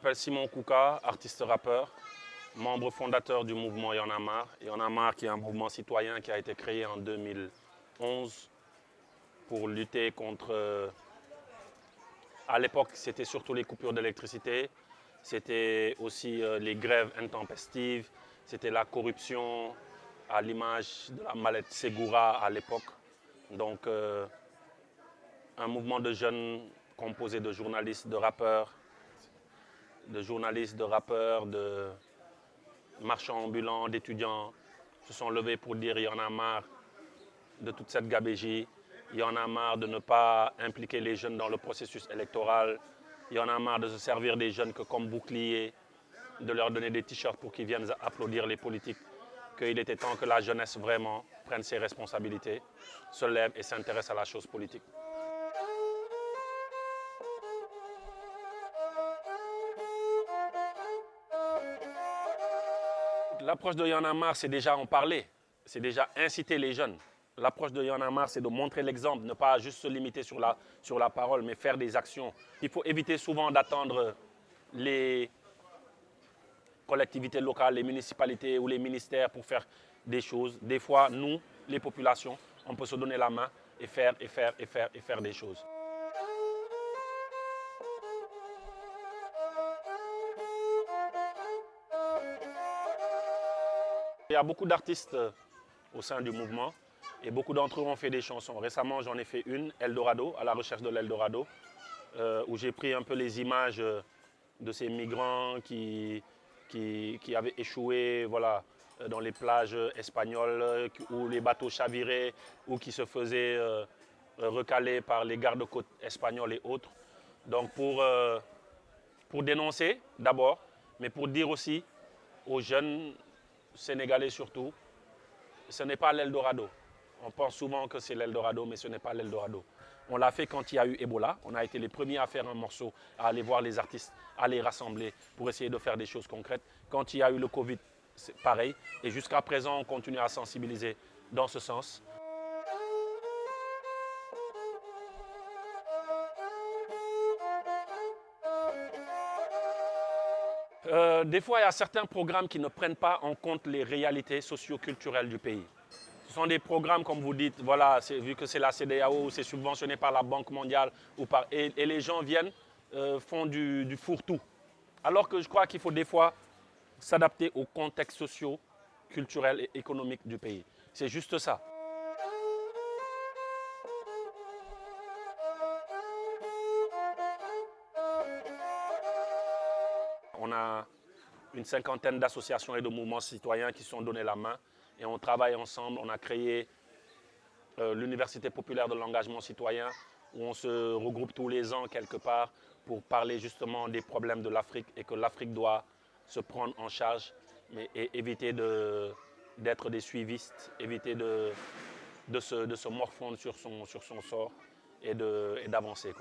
m'appelle Simon Kouka, artiste rappeur, membre fondateur du mouvement Y'en a qui est un mouvement citoyen qui a été créé en 2011 pour lutter contre... À l'époque, c'était surtout les coupures d'électricité, c'était aussi euh, les grèves intempestives, c'était la corruption à l'image de la mallette Segura à l'époque. Donc, euh, un mouvement de jeunes composé de journalistes, de rappeurs, de journalistes, de rappeurs, de marchands ambulants, d'étudiants se sont levés pour dire il y en a marre de toute cette gabégie, il y en a marre de ne pas impliquer les jeunes dans le processus électoral, il y en a marre de se servir des jeunes que comme bouclier, de leur donner des t-shirts pour qu'ils viennent applaudir les politiques, qu'il était temps que la jeunesse vraiment prenne ses responsabilités, se lève et s'intéresse à la chose politique. L'approche de marre, c'est déjà en parler, c'est déjà inciter les jeunes. L'approche de marre, c'est de montrer l'exemple, ne pas juste se limiter sur la, sur la parole, mais faire des actions. Il faut éviter souvent d'attendre les collectivités locales, les municipalités ou les ministères pour faire des choses. Des fois, nous, les populations, on peut se donner la main et faire, et faire, et faire, et faire des choses. Il y a beaucoup d'artistes au sein du mouvement et beaucoup d'entre eux ont fait des chansons. Récemment, j'en ai fait une, Eldorado, à la recherche de l'Eldorado, euh, où j'ai pris un peu les images de ces migrants qui, qui, avaient échoué voilà, dans les plages espagnoles, où les bateaux chaviraient, ou qui se faisaient euh, recaler par les gardes-côtes espagnols et autres. Donc pour, euh, pour dénoncer d'abord, mais pour dire aussi aux jeunes Sénégalais surtout, ce n'est pas l'Eldorado. On pense souvent que c'est l'Eldorado, mais ce n'est pas l'Eldorado. On l'a fait quand il y a eu Ebola. On a été les premiers à faire un morceau, à aller voir les artistes, à les rassembler pour essayer de faire des choses concrètes. Quand il y a eu le Covid, c'est pareil. Et jusqu'à présent, on continue à sensibiliser dans ce sens. Euh, des fois, il y a certains programmes qui ne prennent pas en compte les réalités socio-culturelles du pays. Ce sont des programmes, comme vous dites, voilà, vu que c'est la CDAO, c'est subventionné par la Banque mondiale, et, les gens viennent, euh, font du, du fourre-tout. Alors que je crois qu'il faut des fois s'adapter au contexte socio-culturel et économique du pays. C'est juste ça. On a une cinquantaine d'associations et de mouvements citoyens qui se sont donnés la main et on travaille ensemble. On a créé euh, l'Université populaire de l'engagement citoyen où on se regroupe tous les ans quelque part pour parler justement des problèmes de l'Afrique et que l'Afrique doit se prendre en charge et éviter d'être des suivistes, éviter de, se, morfondre sur son sort et d'avancer.